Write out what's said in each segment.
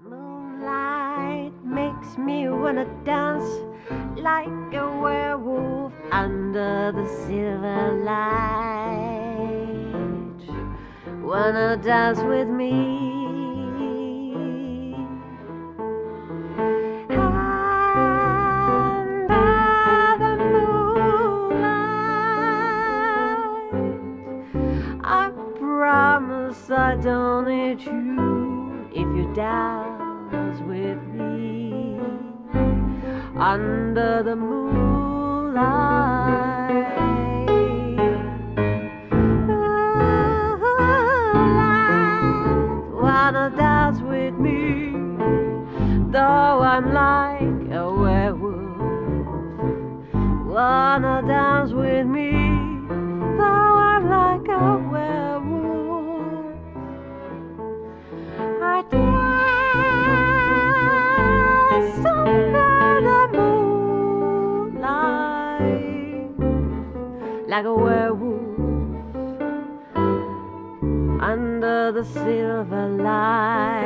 Moonlight makes me wanna dance like a werewolf under the silver light. Wanna dance with me? Under the moonlight, I promise I don't need you if you dance with me under the moonlight. Though I'm like a werewolf. Wanna dance with me, though I'm like a werewolf. I dance under the moonlight like a werewolf under the silver lights.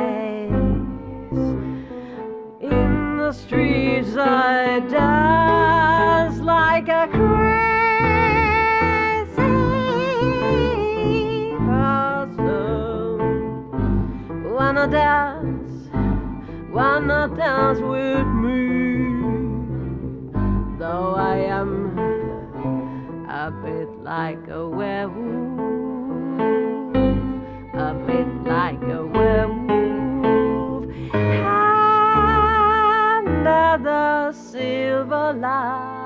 I dance like a crazy person. Wanna dance, wanna dance with me. Though I am a bit like a werewolf, Love.